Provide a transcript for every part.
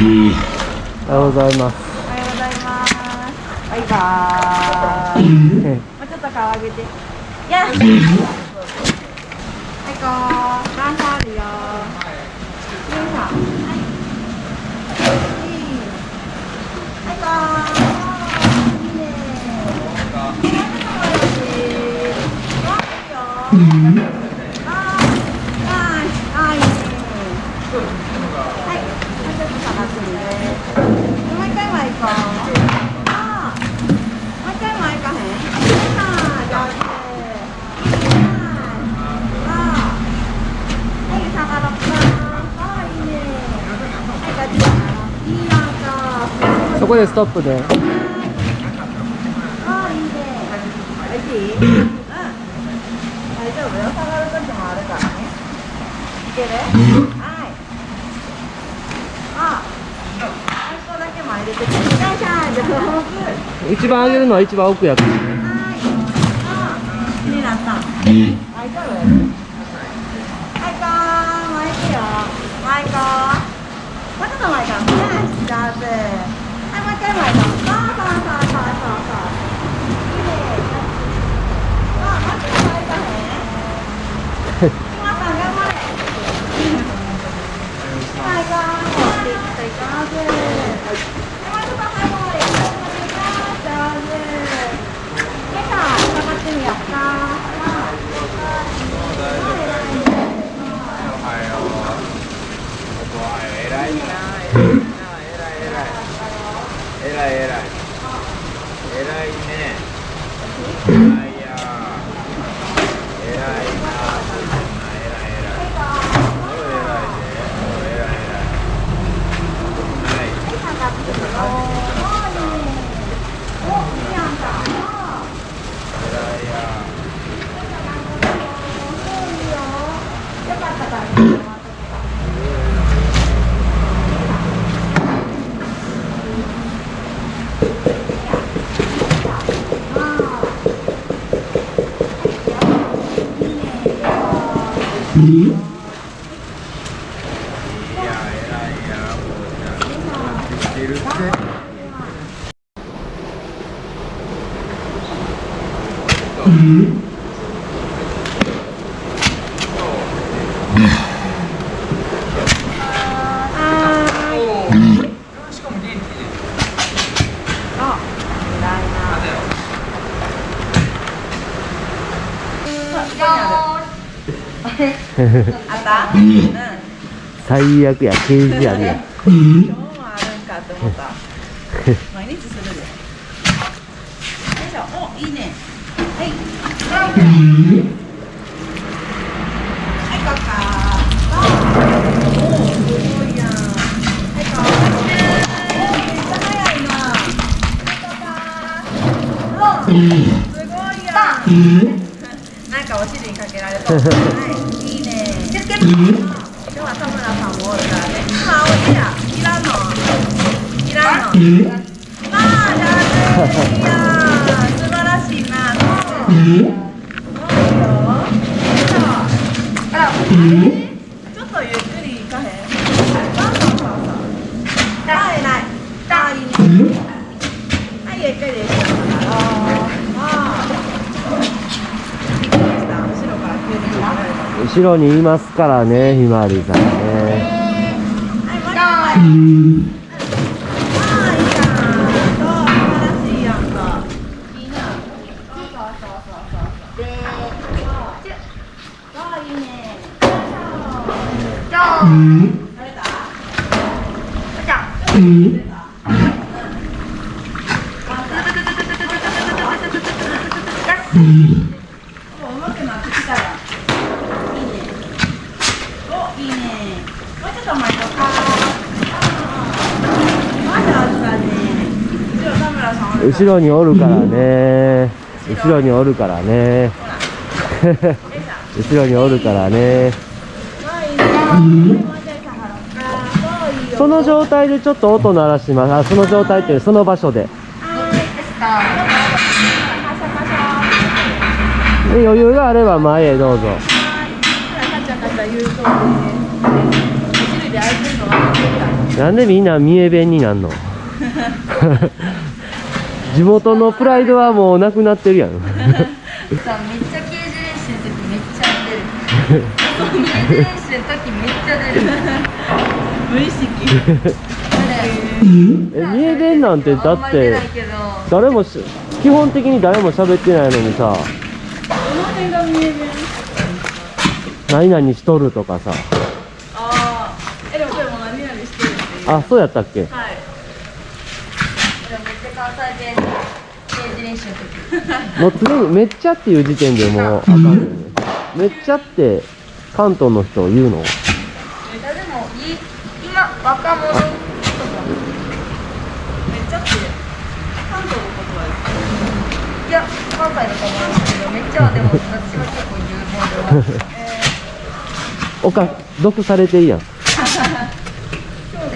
ーおはようございます。おはようございます。バイバーイ。もうちょっと顔上げて。やっ。はい、こう。段差あるよ。よいしょ。はい。はい、こう。いいね。あ、いいよ。あー、あー、いいね。はい、もうちょっと下がってるね。もう一回前行こう。あーもう一回前行かへん。あー上手。あーはい、下がろうか。あーいいね。はい、こっち下がろう。いいやんか。そこでストップであーいいね。おいしい？うん。大丈夫よ。下がる時もあるからね。いける？はい。あ、あそこだけ前出てくる。よい。しょ、上手。一番上げるのは一番奥やからね。はい。あ、気になった。大丈夫？はい、こう、前行くよ。前行こう。もうちょっと前か。よし、上手。はい、もう一回前行こう。そうそうそうそうそうそう。いいね。あ、もうちょっと前行かへん。皆さん頑張れ。はい、こう、持っていっていこうぜ。はい、もうちょっと早くまで行こう。上手。よいしょ、下がってみようか。偉いな偉いな偉い偉い偉い偉い偉いね偉いや偉いな偉い偉いそう偉いでそう偉い偉いはい下がってるよ。おいいね。お、いいやんか。偉いやそういいよ。よかったからね。止まっとけばいや偉いやもうじゃあできてるってしかも元気であ、偉いな。あった？うん。最悪や刑事やる今日もあるんかって思った。毎日するで。よいしょ。お、いいね。はい。はい、こうか。あおー、すごいやん。はい、こう。おー、めっちゃ早いな。はい、こうか。おー、すごいやん。なんかお尻にかけられた。はい、いいね。今田村さんも。いしいや。いらんの。いらんの。まあ、上手。いやー、素晴らしいな。そう。そうよ。そうあら、あれちょっとゆっくり行かへん。そうそうそうそう。あ、偉い。あ、いいね。はい、ゆっくり行こうかな。あーびっくりした。後ろから急に来られた。後ろにいますからねひまわりさんね、う。ん。後ろ田村さんおるか後ろにおるからね。後ろにおるからね。後ろにおるからね。その状態でちょっと音鳴らします。あその状態っていうその場所で。で余裕があれば前へどうぞ。なんでみんな三重弁になんの？地元のプライドはもうなくなってるやん。さめっちゃ刑事練習の時めっちゃ出る。刑事練習の時めっちゃ出る。無意識。え三重弁なんてだって誰もし基本的に誰も喋ってないのにさ何々しとるとかさ。あそうやったっけ？はい。これめっちゃ関西弁練習の時もう常に「めっちゃ」っていう時点でもうあかるね。めっちゃって関東の人言うの？もい今若者とかめっちゃって関東の言葉ですいや関西の言葉ですけどめっちゃはでも私は結構言うもで。は、えー、おか毒されていいやん。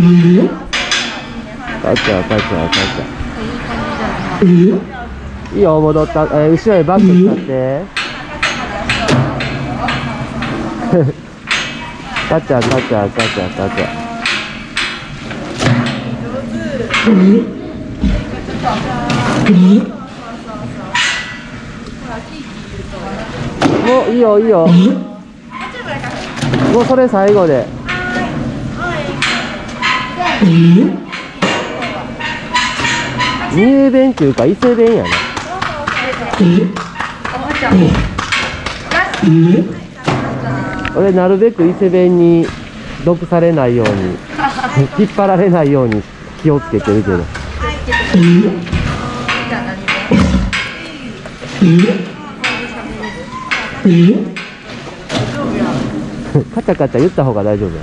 君いるよ。母ちゃん母ちゃん母いいいいよ戻った、えー、後ろへバック使って。母チャんチャゃチャちチャもう。いいよいいよもうそれ最後で。三重弁っていうか伊勢弁やな俺なるべく伊勢弁に毒されないように引っ張られないように気をつけてるけどカチャカチャ言った方が大丈夫や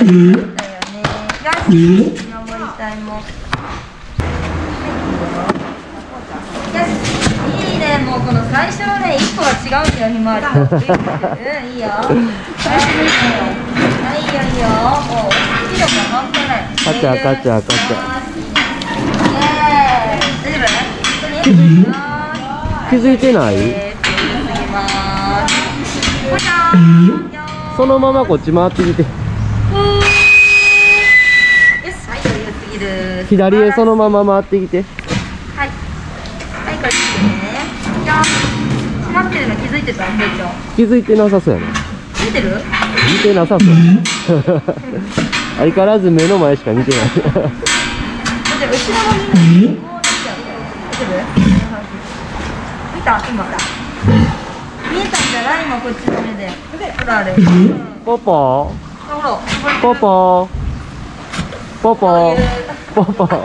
よね。いも。いね、もうこの最初のね、一個は違うん。だよ、ひまわり。うん、いいよ。はい、いいよ、いいよ。もう、好きだも、関係ない。勝っちゃう、勝っちゃう、勝っちゃう。大丈夫気づいてないそのままこっち回ってみて。余裕すぎる。左へそのまま回ってきてはい。はい、これ見て閉まってるの気づいてた。気づいてなさそうやな見てる？見てなさそう相変わらず目の前しか見てない後ろのみんな、こうなっちゃう。大丈夫。見た、今。見えたんじゃない、今こっちの目で。ほら、あれ。ポポ。ポポポポ。ポポ。お全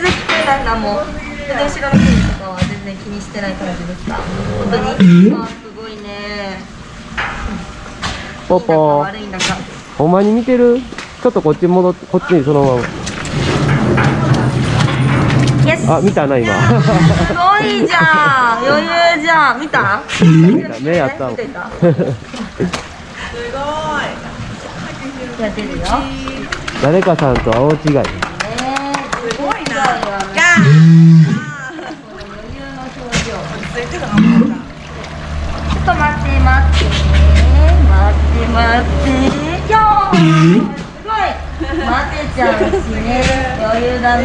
然聞こえないなもう。全然後ろの筋とかは全然気にしてない感じでした本当にあすごいねポポ悪いんだかほんまに見てる？ちょっとこっち戻ってこっちにそのまま。あ見たな今。すごいじゃん。余裕じゃん。見た？目やった？もん見てたやってるよ。ね誰かさんとは大違い。えすごいなガ余裕の表情ちょっと待って待って。待って待って。よーすごい待て。ちゃうしね余裕だね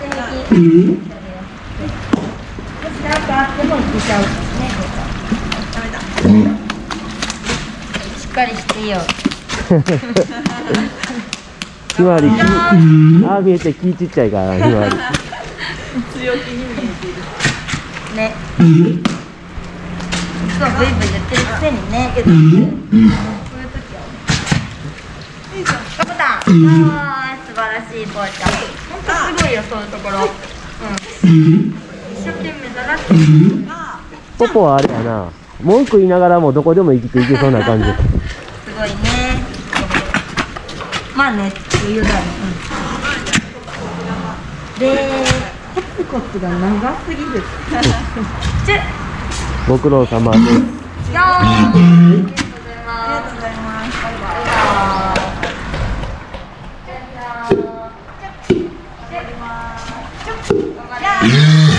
全然平気なん。かあってもいけちゃうしね。しっかりしてよ ひまわりきああ見えて気ちっちゃいからひまわり。ね。いつもブイブイ言ってるくせにね。けどこういう時は。ね頑張ったあー素晴らしいぽーちゃん。ほんとすごいよそういうところ。一生懸命だなってポポはあれやな。文句言いながらもどこでも生きていけそうな感じ。すごいねまあね余裕だね。うん。でコツコツが長すぎる。ご苦労様です。ありがとうございます。あ。りがとうございます。バイバイじゃあ。じゃあ。じゃあ